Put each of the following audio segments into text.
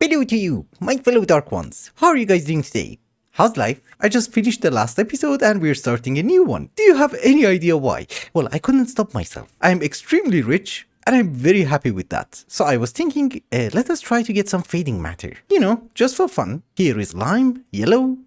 Hello to you, my fellow Dark Ones. How are you guys doing today? How's life? I just finished the last episode and we're starting a new one. Do you have any idea why? Well, I couldn't stop myself. I'm extremely rich and I'm very happy with that. So I was thinking, uh, let us try to get some fading matter. You know, just for fun. Here is lime, yellow.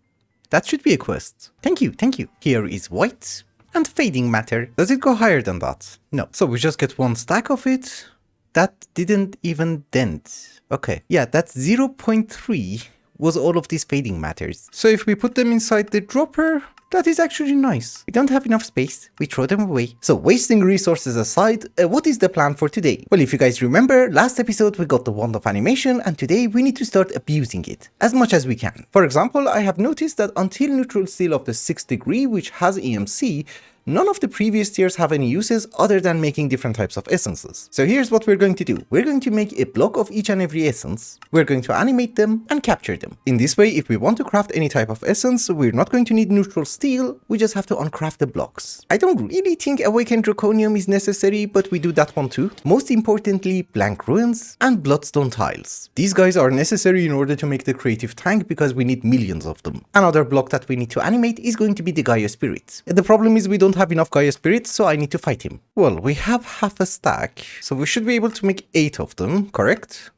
That should be a quest. Thank you, thank you. Here is white and fading matter. Does it go higher than that? No. So we just get one stack of it. That didn't even dent. Okay, yeah, that's 0.3 was all of these fading matters. So if we put them inside the dropper, that is actually nice. We don't have enough space, we throw them away. So wasting resources aside, uh, what is the plan for today? Well, if you guys remember, last episode we got the wand of animation and today we need to start abusing it as much as we can. For example, I have noticed that until neutral steel of the 6th degree, which has EMC, None of the previous tiers have any uses other than making different types of essences. So here's what we're going to do. We're going to make a block of each and every essence. We're going to animate them and capture them. In this way, if we want to craft any type of essence, we're not going to need neutral steel, we just have to uncraft the blocks. I don't really think Awakened Draconium is necessary, but we do that one too. Most importantly, blank runes and bloodstone tiles. These guys are necessary in order to make the creative tank because we need millions of them. Another block that we need to animate is going to be the Gaia Spirit. The problem is we don't don't have enough Gaia spirits, so I need to fight him. Well, we have half a stack, so we should be able to make 8 of them, correct?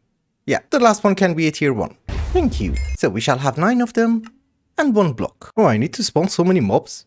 Yeah, the last one can be a tier 1. Thank you. So we shall have 9 of them, and 1 block. Oh, I need to spawn so many mobs.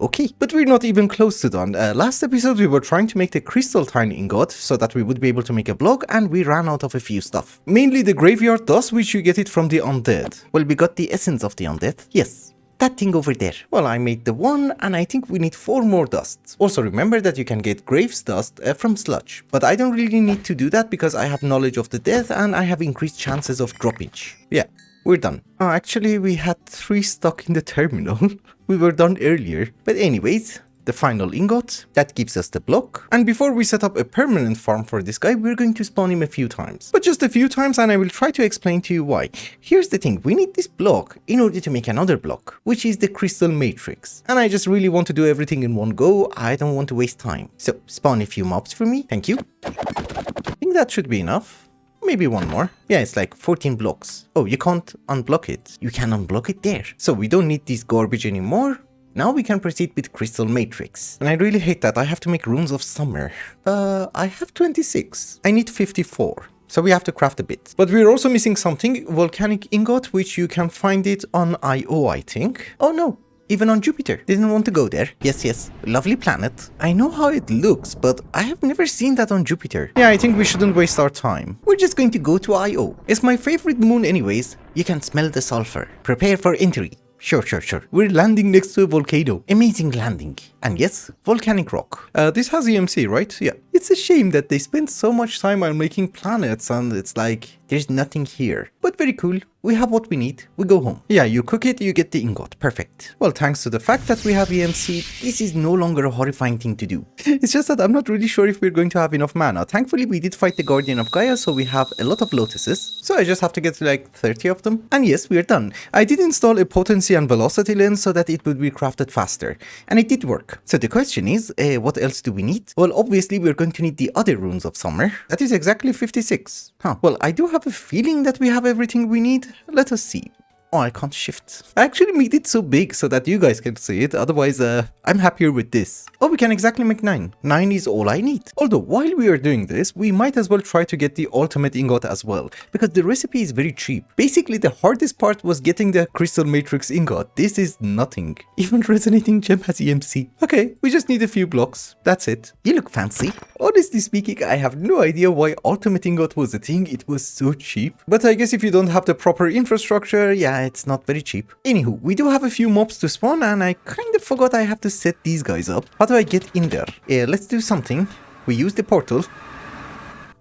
Okay, but we're not even close to done. Uh, last episode we were trying to make the crystaltine ingot so that we would be able to make a block and we ran out of a few stuff. Mainly the graveyard dust which you get it from the undead. Well we got the essence of the undead, yes that thing over there. Well, I made the one and I think we need four more dusts. Also remember that you can get graves dust uh, from sludge, but I don't really need to do that because I have knowledge of the death and I have increased chances of droppage. Yeah, we're done. Oh, actually we had three stuck in the terminal. we were done earlier. But anyways, the final ingot, that gives us the block. And before we set up a permanent farm for this guy, we're going to spawn him a few times. But just a few times and I will try to explain to you why. Here's the thing, we need this block in order to make another block, which is the crystal matrix. And I just really want to do everything in one go, I don't want to waste time. So spawn a few mobs for me, thank you. I think that should be enough. Maybe one more. Yeah, it's like 14 blocks. Oh, you can't unblock it. You can unblock it there. So we don't need this garbage anymore. Now we can proceed with Crystal Matrix. And I really hate that, I have to make Runes of Summer. Uh, I have 26. I need 54. So we have to craft a bit. But we're also missing something, Volcanic Ingot, which you can find it on Io, I think. Oh no, even on Jupiter. Didn't want to go there. Yes, yes, lovely planet. I know how it looks, but I have never seen that on Jupiter. Yeah, I think we shouldn't waste our time. We're just going to go to Io. It's my favorite moon anyways. You can smell the sulfur. Prepare for entry. Sure, sure, sure. We're landing next to a volcano. Amazing landing. And yes, volcanic rock. Uh, this has EMC, right? Yeah. It's a shame that they spend so much time on making planets and it's like, there's nothing here. But very cool. We have what we need. We go home. Yeah, you cook it, you get the ingot. Perfect. Well, thanks to the fact that we have EMC, this is no longer a horrifying thing to do. it's just that I'm not really sure if we're going to have enough mana. Thankfully, we did fight the Guardian of Gaia, so we have a lot of lotuses. So I just have to get like 30 of them. And yes, we're done. I did install a potency and velocity lens so that it would be crafted faster. And it did work. So the question is, uh, what else do we need? Well, obviously, we're going to need the other runes of summer. That is exactly 56. Huh. Well, I do have a feeling that we have everything we need. Let us see. Oh, I can't shift. I actually made it so big so that you guys can see it, otherwise uh, I'm happier with this. Oh, we can exactly make 9. 9 is all I need. Although, while we are doing this, we might as well try to get the ultimate ingot as well, because the recipe is very cheap. Basically, the hardest part was getting the crystal matrix ingot. This is nothing. Even resonating gem has EMC. Okay, we just need a few blocks. That's it. You look fancy. Honestly speaking, I have no idea why ultimate ingot was a thing. It was so cheap. But I guess if you don't have the proper infrastructure, yeah, it's not very cheap. Anywho, we do have a few mobs to spawn and I kind of forgot I have to set these guys up. How do I get in there? Yeah, let's do something. We use the portal.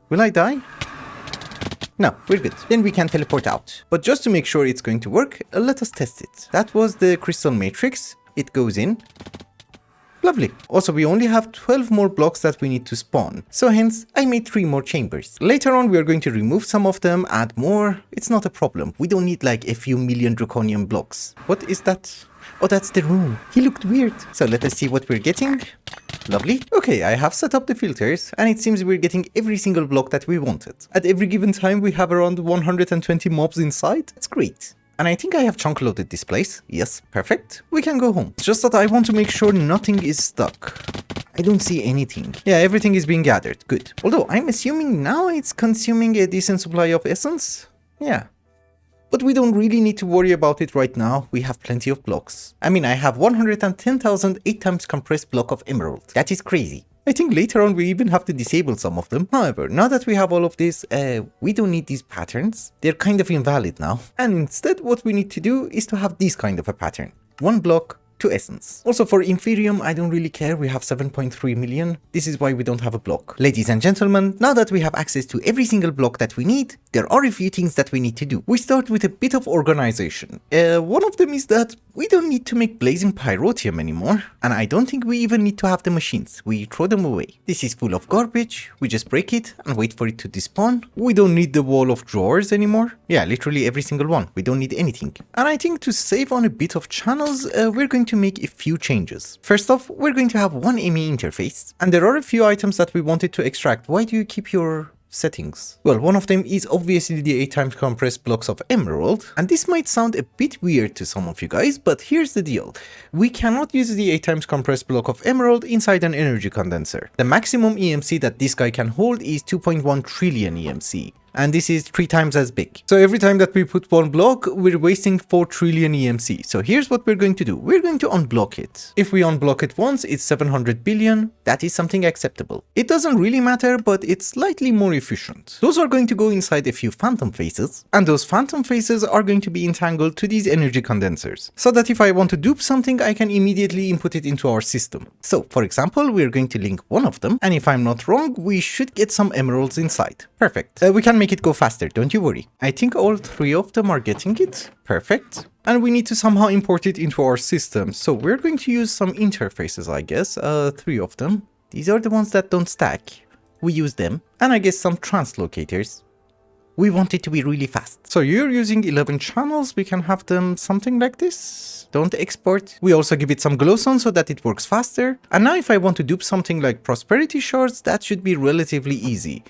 Will I die? No, we're good. Then we can teleport out. But just to make sure it's going to work, let us test it. That was the crystal matrix. It goes in. Lovely. Also, we only have 12 more blocks that we need to spawn, so hence I made 3 more chambers. Later on we are going to remove some of them, add more, it's not a problem. We don't need like a few million draconium blocks. What is that? Oh, that's the room. He looked weird. So let us see what we're getting. Lovely. Okay, I have set up the filters and it seems we're getting every single block that we wanted. At every given time we have around 120 mobs inside. That's great. And I think I have chunk loaded this place. Yes, perfect. We can go home. It's just that I want to make sure nothing is stuck. I don't see anything. Yeah, everything is being gathered. Good. Although I'm assuming now it's consuming a decent supply of essence. Yeah. But we don't really need to worry about it right now. We have plenty of blocks. I mean, I have 110,000 8 times compressed block of emerald. That is crazy. I think later on we even have to disable some of them. However, now that we have all of this, uh, we don't need these patterns. They're kind of invalid now. And instead what we need to do is to have this kind of a pattern. One block, to Essence. Also for Inferium, I don't really care, we have 7.3 million. This is why we don't have a block. Ladies and gentlemen, now that we have access to every single block that we need, there are a few things that we need to do. We start with a bit of organization. Uh, one of them is that we don't need to make blazing pyrotheum anymore, and I don't think we even need to have the machines, we throw them away. This is full of garbage, we just break it and wait for it to despawn. We don't need the wall of drawers anymore. Yeah, literally every single one, we don't need anything. And I think to save on a bit of channels, uh, we're going to make a few changes. First off, we're going to have one ME interface, and there are a few items that we wanted to extract. Why do you keep your settings? Well, one of them is obviously the 8 times compressed blocks of emerald, and this might sound a bit weird to some of you guys, but here's the deal. We cannot use the 8 times compressed block of emerald inside an energy condenser. The maximum EMC that this guy can hold is 2.1 trillion EMC and this is three times as big. So every time that we put one block, we're wasting 4 trillion EMC. So here's what we're going to do. We're going to unblock it. If we unblock it once, it's 700 billion. That is something acceptable. It doesn't really matter, but it's slightly more efficient. Those are going to go inside a few phantom faces, and those phantom faces are going to be entangled to these energy condensers. So that if I want to dupe something, I can immediately input it into our system. So for example, we're going to link one of them, and if I'm not wrong, we should get some emeralds inside. Perfect. Uh, we can make it go faster, don't you worry. I think all three of them are getting it. Perfect. And we need to somehow import it into our system. So we're going to use some interfaces, I guess. Uh, three of them. These are the ones that don't stack. We use them. And I guess some translocators. We want it to be really fast. So you're using 11 channels, we can have them something like this. Don't export. We also give it some glowstone so that it works faster. And now if I want to dupe something like prosperity shards, that should be relatively easy.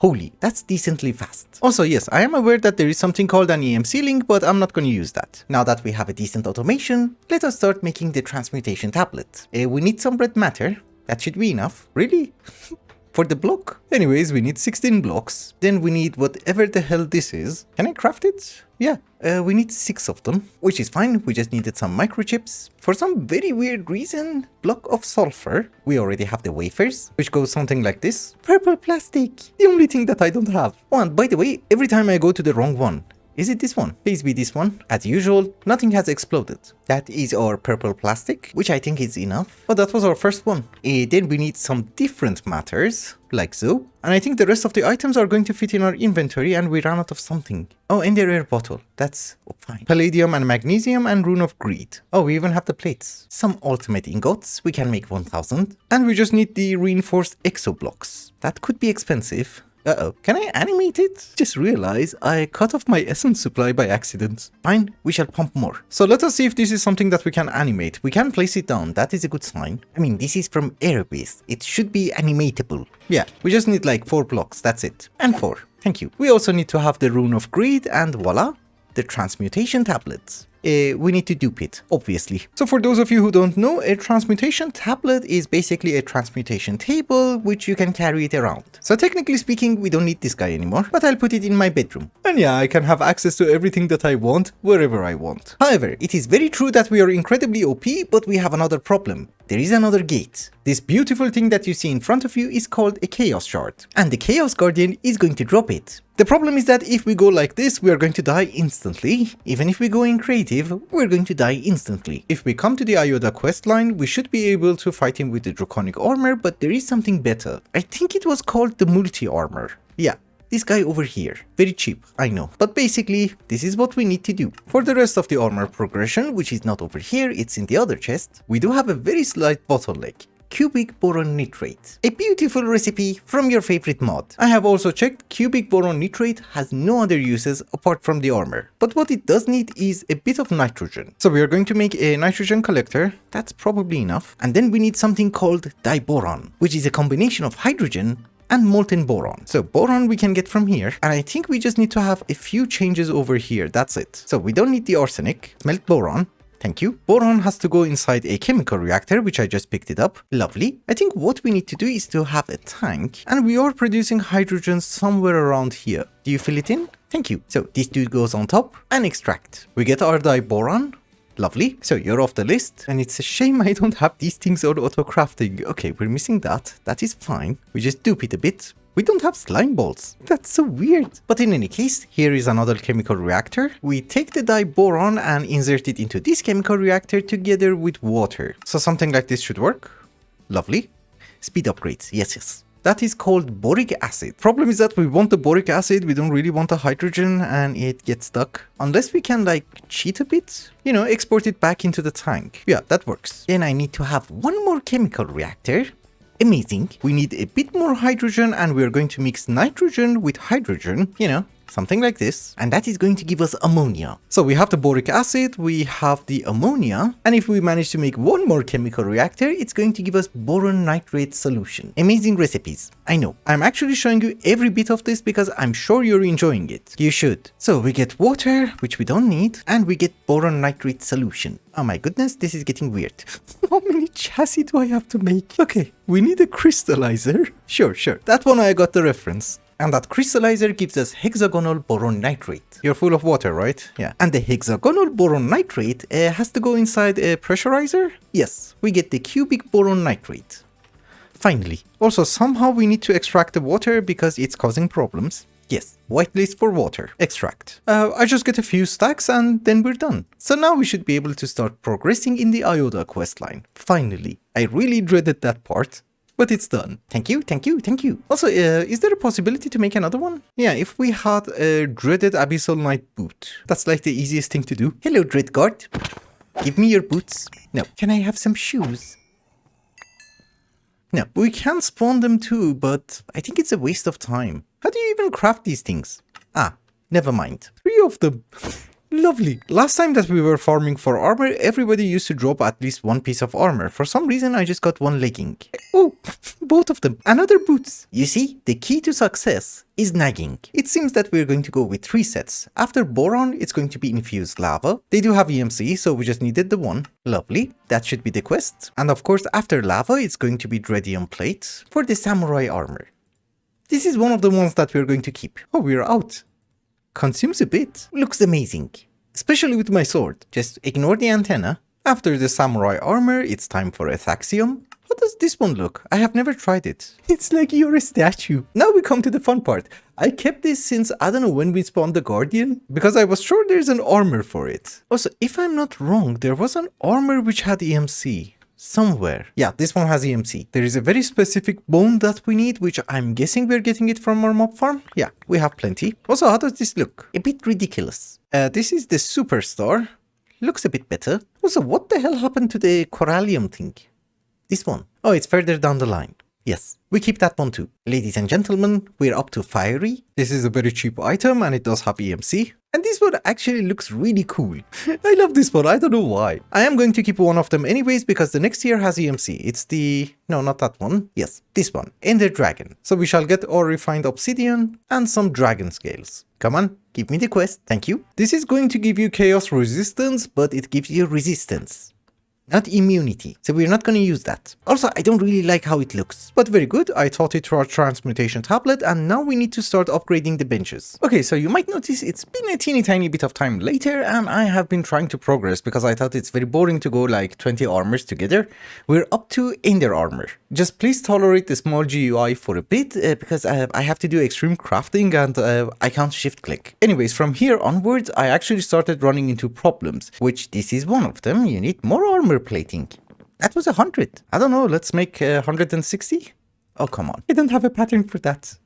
Holy, that's decently fast. Also, yes, I am aware that there is something called an EMC link, but I'm not going to use that. Now that we have a decent automation, let us start making the transmutation tablet. Uh, we need some red matter. That should be enough. Really? for the block. Anyways, we need 16 blocks. Then we need whatever the hell this is. Can I craft it? Yeah, uh, we need six of them, which is fine. We just needed some microchips. For some very weird reason, block of sulfur. We already have the wafers, which goes something like this. Purple plastic, the only thing that I don't have. Oh, and by the way, every time I go to the wrong one, is it this one? Please be this one. As usual, nothing has exploded. That is our purple plastic, which I think is enough. But that was our first one. Uh, then we need some different matters, like so. And I think the rest of the items are going to fit in our inventory and we ran out of something. Oh, and the rare bottle. That's oh, fine. Palladium and magnesium and rune of greed. Oh, we even have the plates. Some ultimate ingots. We can make 1000. And we just need the reinforced exo blocks. That could be expensive. Uh-oh, can I animate it? Just realize I cut off my essence supply by accident. Fine, we shall pump more. So let us see if this is something that we can animate. We can place it down, that is a good sign. I mean, this is from Airbase. It should be animatable. Yeah, we just need like 4 blocks, that's it. And 4. Thank you. We also need to have the Rune of Greed and voila, the Transmutation Tablets uh, we need to dupe it, obviously. So for those of you who don't know, a transmutation tablet is basically a transmutation table which you can carry it around. So technically speaking, we don't need this guy anymore, but I'll put it in my bedroom. And yeah, I can have access to everything that I want, wherever I want. However, it is very true that we are incredibly OP, but we have another problem there is another gate. This beautiful thing that you see in front of you is called a Chaos Shard, and the Chaos Guardian is going to drop it. The problem is that if we go like this, we are going to die instantly. Even if we go in creative, we're going to die instantly. If we come to the Ioda questline, we should be able to fight him with the Draconic Armor, but there is something better. I think it was called the Multi-Armor. Yeah, this guy over here. Very cheap, I know. But basically, this is what we need to do. For the rest of the armor progression, which is not over here, it's in the other chest, we do have a very slight bottleneck. Cubic boron nitrate. A beautiful recipe from your favorite mod. I have also checked cubic boron nitrate has no other uses apart from the armor. But what it does need is a bit of nitrogen. So we are going to make a nitrogen collector, that's probably enough. And then we need something called diboron, which is a combination of hydrogen and molten boron. So boron we can get from here, and I think we just need to have a few changes over here, that's it. So we don't need the arsenic, melt boron, Thank you. Boron has to go inside a chemical reactor, which I just picked it up. Lovely. I think what we need to do is to have a tank, and we are producing hydrogen somewhere around here. Do you fill it in? Thank you. So this dude goes on top and extract. We get our diboron, Lovely. So you're off the list. And it's a shame I don't have these things on auto crafting. Okay, we're missing that. That is fine. We just dupe it a bit. We don't have slime balls. That's so weird. But in any case, here is another chemical reactor. We take the diboron and insert it into this chemical reactor together with water. So something like this should work. Lovely. Speed upgrades. Yes, yes. That is called boric acid. Problem is that we want the boric acid, we don't really want the hydrogen and it gets stuck. Unless we can like cheat a bit, you know, export it back into the tank. Yeah, that works. Then I need to have one more chemical reactor. Amazing. We need a bit more hydrogen and we're going to mix nitrogen with hydrogen, you know, something like this, and that is going to give us ammonia. So we have the boric acid, we have the ammonia, and if we manage to make one more chemical reactor, it's going to give us boron nitrate solution. Amazing recipes. I know. I'm actually showing you every bit of this because I'm sure you're enjoying it. You should. So we get water, which we don't need, and we get boron nitrate solution. Oh my goodness, this is getting weird. How many chassis do I have to make? Okay, we need a crystallizer. Sure, sure. That one I got the reference. And that crystallizer gives us hexagonal boron nitrate. You're full of water, right? Yeah. And the hexagonal boron nitrate uh, has to go inside a pressurizer? Yes, we get the cubic boron nitrate. Finally. Also, somehow we need to extract the water because it's causing problems. Yes, whitelist for water, extract. Uh, I just get a few stacks and then we're done. So now we should be able to start progressing in the Ioda questline. Finally. I really dreaded that part but it's done. Thank you, thank you, thank you. Also, uh, is there a possibility to make another one? Yeah, if we had a dreaded Abyssal Knight boot. That's like the easiest thing to do. Hello, Dreadguard. Give me your boots. No. Can I have some shoes? No. We can spawn them too, but I think it's a waste of time. How do you even craft these things? Ah, never mind. Three of them. Lovely. Last time that we were farming for armor, everybody used to drop at least one piece of armor. For some reason, I just got one legging. Oh, both of them. Another boots. You see, the key to success is nagging. It seems that we're going to go with three sets. After boron, it's going to be infused lava. They do have EMC, so we just needed the one. Lovely. That should be the quest. And of course, after lava, it's going to be dreadium plate for the samurai armor. This is one of the ones that we're going to keep. Oh, we're out consumes a bit. Looks amazing. Especially with my sword. Just ignore the antenna. After the samurai armor, it's time for a Ethaxium. How does this one look? I have never tried it. It's like you're a statue. Now we come to the fun part. I kept this since I don't know when we spawned the Guardian, because I was sure there's an armor for it. Also, if I'm not wrong, there was an armor which had EMC somewhere. Yeah, this one has EMC. There is a very specific bone that we need, which I'm guessing we're getting it from our mob farm. Yeah, we have plenty. Also, how does this look? A bit ridiculous. Uh, this is the Superstar. Looks a bit better. Also, what the hell happened to the Coralium thing? This one. Oh, it's further down the line. Yes, we keep that one too. Ladies and gentlemen, we're up to Fiery. This is a very cheap item and it does have EMC. And this one actually looks really cool. I love this one, I don't know why. I am going to keep one of them anyways because the next tier has EMC. It's the... no, not that one. Yes, this one. Ender Dragon. So we shall get our refined obsidian and some dragon scales. Come on, give me the quest, thank you. This is going to give you chaos resistance, but it gives you resistance not immunity. So we're not going to use that. Also, I don't really like how it looks, but very good. I taught it to our transmutation tablet and now we need to start upgrading the benches. Okay, so you might notice it's been a teeny tiny bit of time later and I have been trying to progress because I thought it's very boring to go like 20 armors together. We're up to Ender armor. Just please tolerate the small GUI for a bit uh, because uh, I have to do extreme crafting and uh, I can't shift click. Anyways, from here onwards, I actually started running into problems, which this is one of them. You need more armor plating. That was 100. I don't know, let's make uh, 160? Oh, come on. I don't have a pattern for that.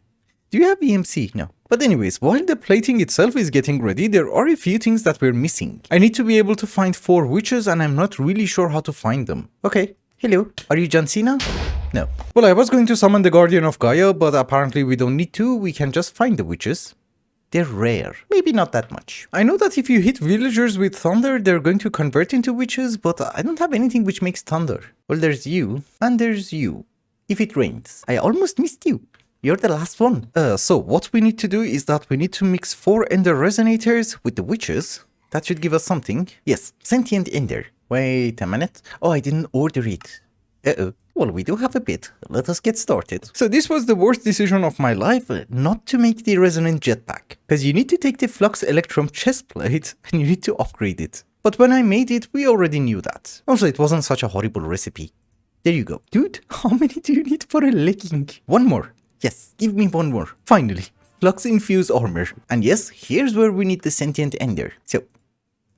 Do you have EMC? No. But anyways, while the plating itself is getting ready, there are a few things that we're missing. I need to be able to find four witches and I'm not really sure how to find them. Okay, Hello, are you John Cena? No. Well, I was going to summon the Guardian of Gaia, but apparently we don't need to. We can just find the witches. They're rare. Maybe not that much. I know that if you hit villagers with thunder, they're going to convert into witches, but I don't have anything which makes thunder. Well, there's you, and there's you. If it rains. I almost missed you. You're the last one. Uh, so what we need to do is that we need to mix four ender resonators with the witches. That should give us something. Yes, sentient ender. Wait a minute. Oh, I didn't order it. Uh-oh. Well, we do have a bit. Let us get started. So this was the worst decision of my life, uh, not to make the resonant jetpack. Because you need to take the flux electrum chest plate and you need to upgrade it. But when I made it, we already knew that. Also, it wasn't such a horrible recipe. There you go. Dude, how many do you need for a licking? One more. Yes, give me one more. Finally. Flux infused armor. And yes, here's where we need the sentient ender. So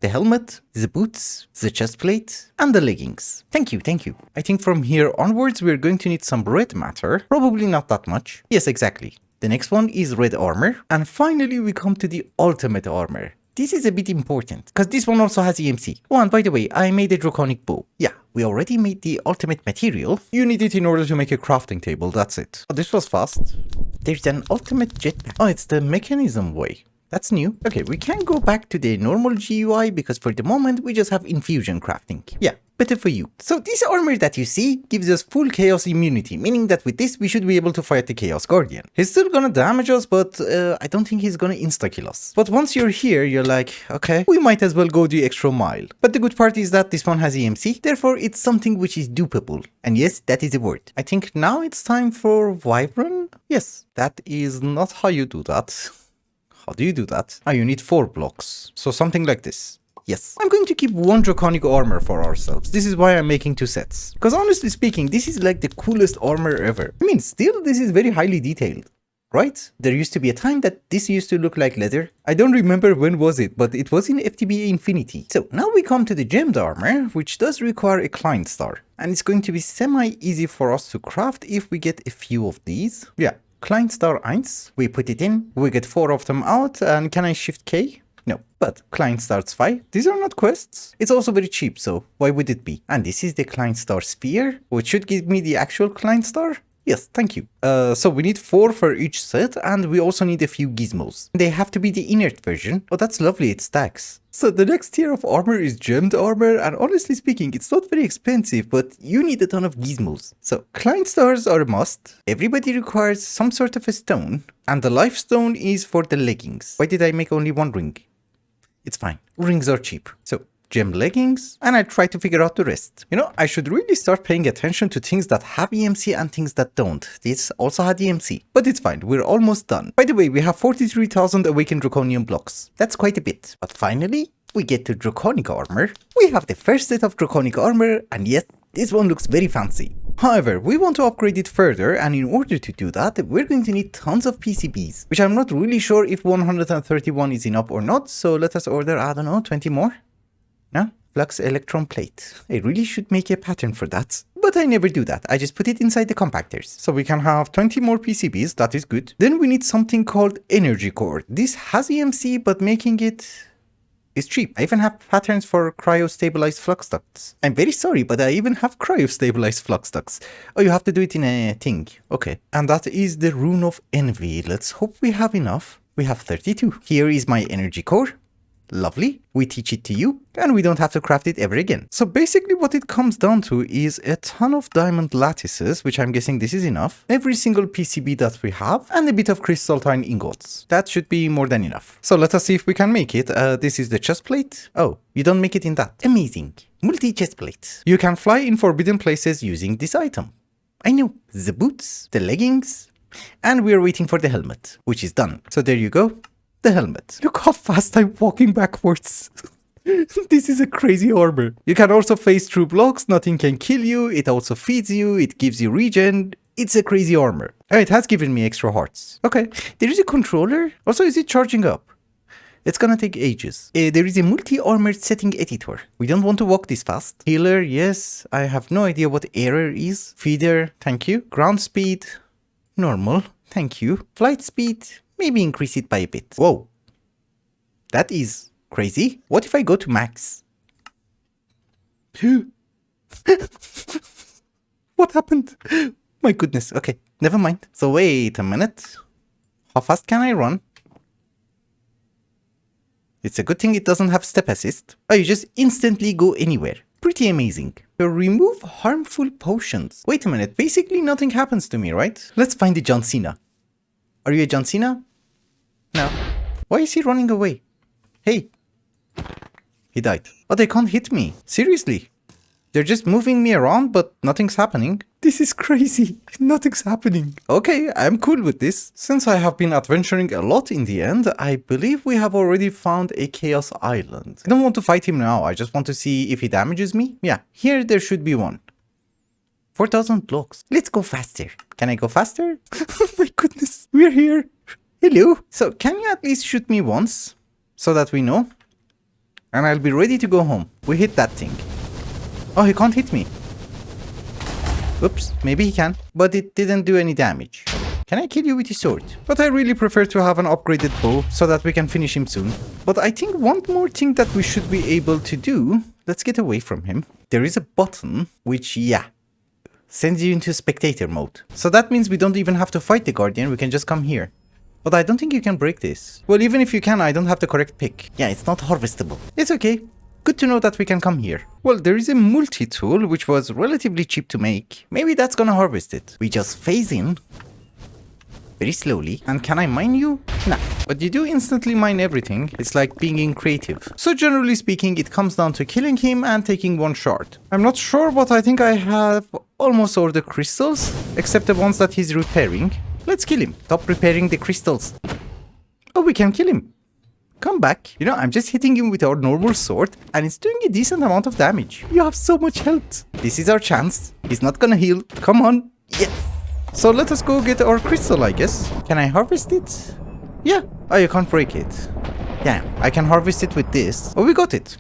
the helmet, the boots, the chest plate, and the leggings. Thank you, thank you. I think from here onwards we're going to need some red matter, probably not that much. Yes, exactly. The next one is red armor, and finally we come to the ultimate armor. This is a bit important, because this one also has EMC. Oh, and by the way, I made a draconic bow. Yeah, we already made the ultimate material. You need it in order to make a crafting table, that's it. Oh, this was fast. There's an ultimate jetpack. Oh, it's the mechanism way. That's new. Okay, we can go back to the normal GUI because for the moment we just have infusion crafting. Yeah, better for you. So this armor that you see gives us full chaos immunity, meaning that with this we should be able to fight the chaos guardian. He's still gonna damage us, but uh, I don't think he's gonna insta-kill us. But once you're here, you're like, okay, we might as well go the extra mile. But the good part is that this one has EMC, therefore it's something which is dupable. And yes, that is a word. I think now it's time for Wyvern? Yes, that is not how you do that. How do you do that? Ah, you need four blocks. So something like this. Yes. I'm going to keep one draconic armor for ourselves. This is why I'm making two sets. Because honestly speaking, this is like the coolest armor ever. I mean, still, this is very highly detailed. Right? There used to be a time that this used to look like leather. I don't remember when was it, but it was in FTBA Infinity. So now we come to the gemmed armor, which does require a Klein Star. And it's going to be semi-easy for us to craft if we get a few of these. Yeah, Klein-Star 1, we put it in, we get 4 of them out, and can I shift K? No, but Klein-Star 2, these are not quests. It's also very cheap, so why would it be? And this is the Klein Star Sphere, which should give me the actual Klein-Star. Yes, thank you. Uh, so we need four for each set and we also need a few gizmos. They have to be the inert version. Oh, that's lovely, it stacks. So the next tier of armor is gemmed armor and honestly speaking, it's not very expensive, but you need a ton of gizmos. So Klein Stars are a must. Everybody requires some sort of a stone and the life stone is for the leggings. Why did I make only one ring? It's fine. Rings are cheap. So gem leggings, and I try to figure out the rest. You know, I should really start paying attention to things that have EMC and things that don't. This also had EMC, but it's fine, we're almost done. By the way, we have 43,000 awakened draconium blocks. That's quite a bit. But finally, we get to draconic armor. We have the first set of draconic armor, and yes, this one looks very fancy. However, we want to upgrade it further and in order to do that, we're going to need tons of PCBs, which I'm not really sure if 131 is enough or not, so let us order, I don't know, 20 more? Flux electrum plate. I really should make a pattern for that. But I never do that. I just put it inside the compactors. So we can have 20 more PCBs. That is good. Then we need something called energy core. This has EMC, but making it is cheap. I even have patterns for cryo-stabilized flux ducts. I'm very sorry, but I even have cryo-stabilized flux ducts. Oh, you have to do it in a thing. Okay. And that is the Rune of Envy. Let's hope we have enough. We have 32. Here is my energy core. Lovely, we teach it to you, and we don't have to craft it ever again. So basically what it comes down to is a ton of diamond lattices, which I'm guessing this is enough, every single PCB that we have, and a bit of crystalline ingots. That should be more than enough. So let us see if we can make it. Uh, this is the chest plate. Oh, you don't make it in that. Amazing. Multi-chest plate. You can fly in forbidden places using this item. I know. The boots, the leggings, and we're waiting for the helmet, which is done. So there you go the helmet. Look how fast I'm walking backwards. this is a crazy armor. You can also face through blocks, nothing can kill you, it also feeds you, it gives you regen. It's a crazy armor. Oh, it has given me extra hearts. Okay, there is a controller. Also, is it charging up? It's gonna take ages. Uh, there is a multi-armored setting editor. We don't want to walk this fast. Healer, yes. I have no idea what error is. Feeder, thank you. Ground speed, normal, thank you. Flight speed, maybe increase it by a bit. Whoa, that is crazy. What if I go to max? What happened? My goodness. Okay, never mind. So wait a minute. How fast can I run? It's a good thing it doesn't have step assist. Oh, you just instantly go anywhere. Pretty amazing. So remove harmful potions. Wait a minute, basically nothing happens to me, right? Let's find the John Cena. Are you a John Cena? No. Why is he running away? Hey. He died. Oh, they can't hit me. Seriously. They're just moving me around, but nothing's happening. This is crazy. Nothing's happening. Okay, I'm cool with this. Since I have been adventuring a lot in the end, I believe we have already found a Chaos Island. I don't want to fight him now, I just want to see if he damages me. Yeah, here there should be one. 4000 blocks. Let's go faster. Can I go faster? oh my goodness, we're here. Hello. So can you at least shoot me once? So that we know? And I'll be ready to go home. We hit that thing. Oh, he can't hit me. Oops, maybe he can, but it didn't do any damage. Can I kill you with a sword? But I really prefer to have an upgraded bow so that we can finish him soon. But I think one more thing that we should be able to do, let's get away from him. There is a button which, yeah, sends you into spectator mode. So that means we don't even have to fight the guardian, we can just come here. But I don't think you can break this. Well, even if you can, I don't have the correct pick. Yeah, it's not harvestable. It's okay. Good to know that we can come here. Well, there is a multi-tool which was relatively cheap to make. Maybe that's gonna harvest it. We just phase in very slowly. And can I mine you? Nah. But you do instantly mine everything. It's like being in creative. So generally speaking, it comes down to killing him and taking one shard. I'm not sure, but I think I have almost all the crystals, except the ones that he's repairing. Let's kill him. Stop repairing the crystals. Oh, we can kill him. Come back. You know, I'm just hitting him with our normal sword and it's doing a decent amount of damage. You have so much health. This is our chance. He's not gonna heal. Come on. Yeah. So let us go get our crystal, I guess. Can I harvest it? Yeah. Oh, you can't break it. Yeah, I can harvest it with this. Oh, we got it.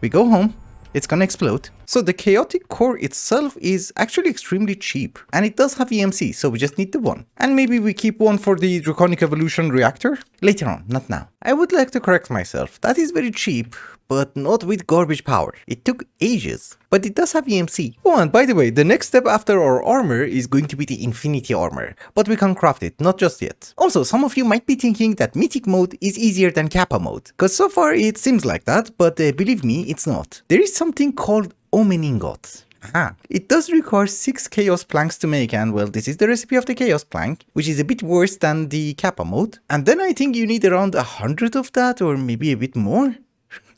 We go home it's gonna explode. So the chaotic core itself is actually extremely cheap and it does have EMC so we just need the one. And maybe we keep one for the Draconic Evolution reactor? Later on, not now. I would like to correct myself, that is very cheap, but not with garbage power. It took ages, but it does have EMC. Oh, and by the way, the next step after our armor is going to be the Infinity Armor, but we can't craft it, not just yet. Also, some of you might be thinking that Mythic mode is easier than Kappa mode, cause so far it seems like that, but uh, believe me, it's not. There is something called Omen Ingot. Ah, it does require 6 chaos planks to make and well this is the recipe of the chaos plank, which is a bit worse than the kappa mode. And then I think you need around a hundred of that or maybe a bit more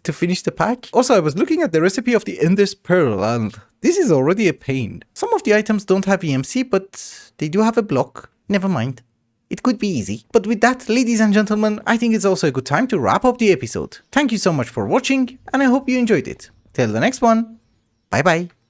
to finish the pack. Also, I was looking at the recipe of the Ender's Pearl and this is already a pain. Some of the items don't have EMC, but they do have a block. Never mind. It could be easy. But with that, ladies and gentlemen, I think it's also a good time to wrap up the episode. Thank you so much for watching, and I hope you enjoyed it. Till the next one, bye bye.